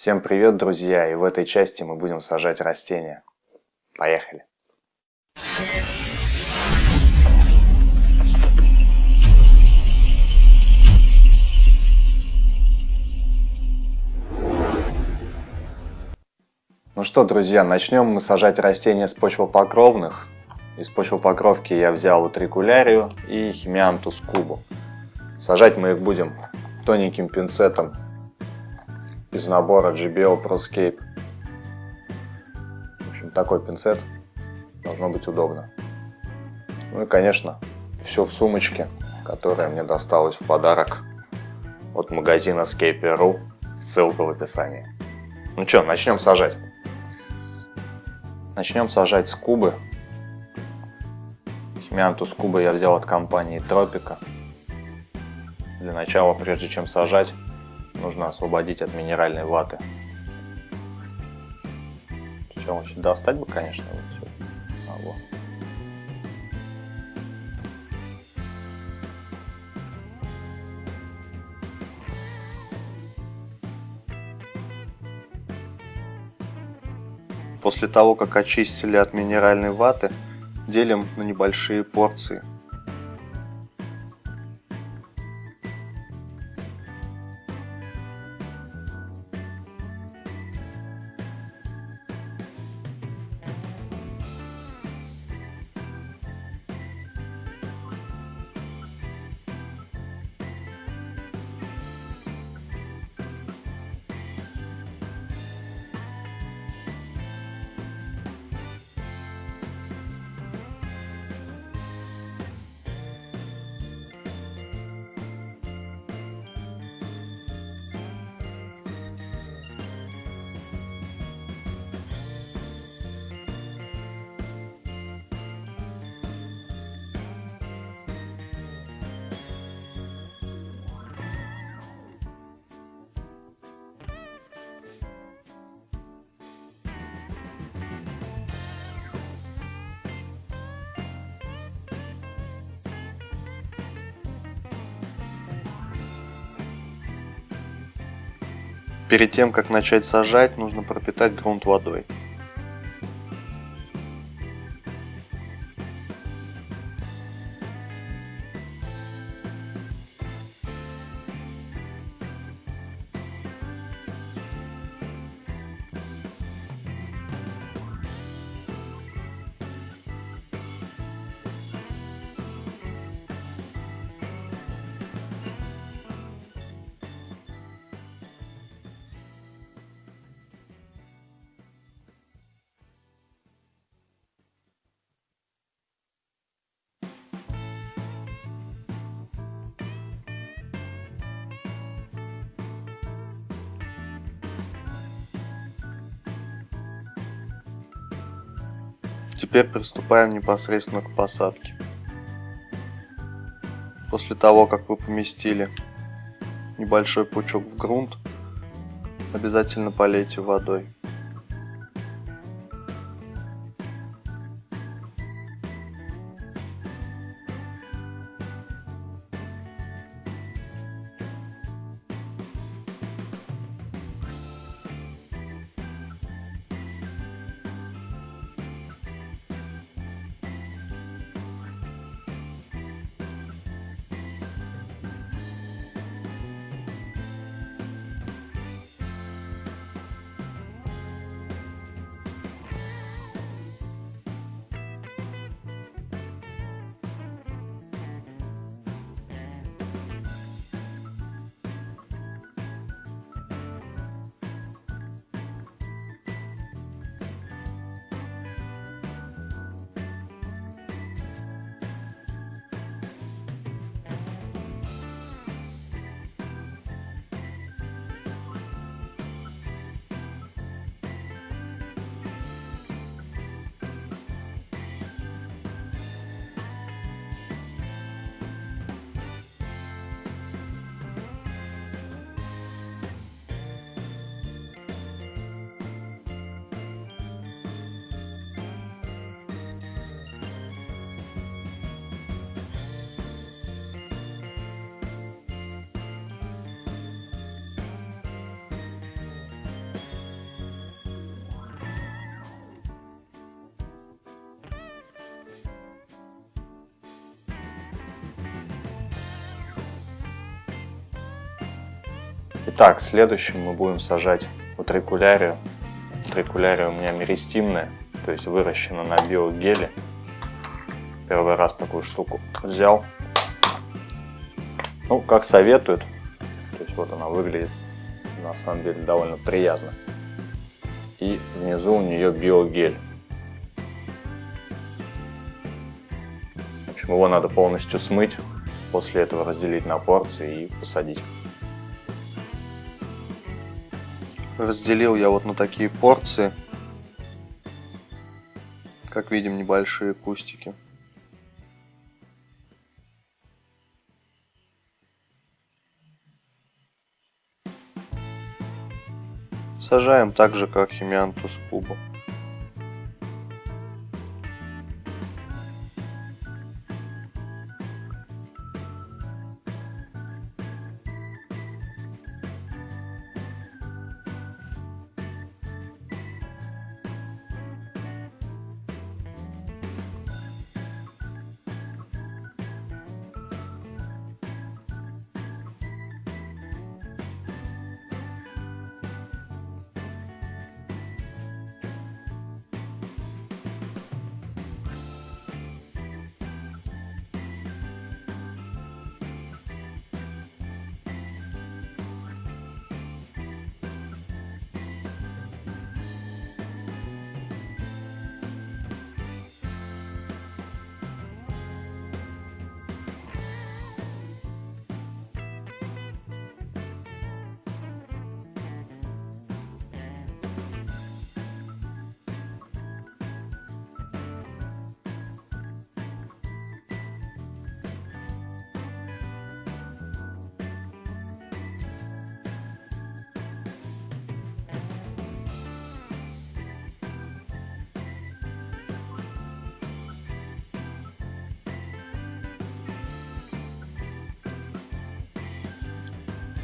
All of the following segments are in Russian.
Всем привет, друзья! И в этой части мы будем сажать растения. Поехали! Ну что, друзья, начнем мы сажать растения с почвопокровных. Из почвопокровки я взял утрикулярию и химиантус кубу. Сажать мы их будем тоненьким пинцетом из набора GBO ProScape. В общем, такой пинцет должно быть удобно. Ну и, конечно, все в сумочке, которая мне досталась в подарок от магазина Scape.ru. Ссылка в описании. Ну что, начнем сажать. Начнем сажать с кубы. Химиантус куба я взял от компании Тропика. Для начала, прежде чем сажать, нужно освободить от минеральной ваты. Сначала еще достать бы, конечно, вот все. А, вот. После того, как очистили от минеральной ваты, делим на небольшие порции – Перед тем, как начать сажать, нужно пропитать грунт водой. Теперь приступаем непосредственно к посадке. После того, как вы поместили небольшой пучок в грунт, обязательно полейте водой. Итак, следующим мы будем сажать утрикулярию. Утрикулярия у меня меристимная, то есть выращена на биогеле. Первый раз такую штуку взял. Ну, как советуют. То есть вот она выглядит на самом деле довольно приятно. И внизу у нее биогель. В общем, его надо полностью смыть, после этого разделить на порции и посадить. Разделил я вот на такие порции. Как видим, небольшие кустики. Сажаем так же, как химиантус кубу.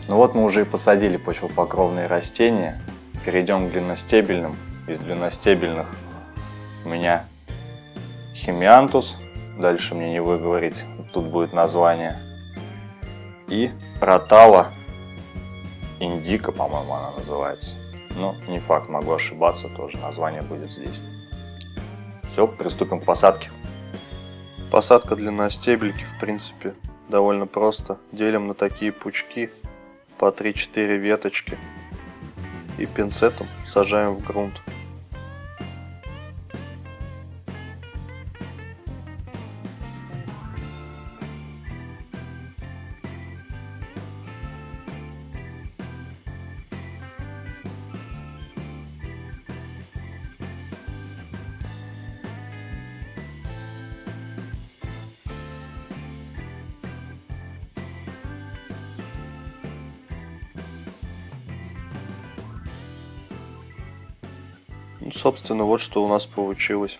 Ну вот мы уже и посадили почвопокровные растения. Перейдем к длинностебельным. Из длинностебельных у меня химиантус. Дальше мне не выговорить, тут будет название. И ротала индика, по-моему, она называется. Но не факт, могу ошибаться тоже, название будет здесь. Все, приступим к посадке. Посадка длинностебельки, в принципе, довольно просто. Делим на такие пучки по 3-4 веточки и пинцетом сажаем в грунт. Собственно, вот что у нас получилось.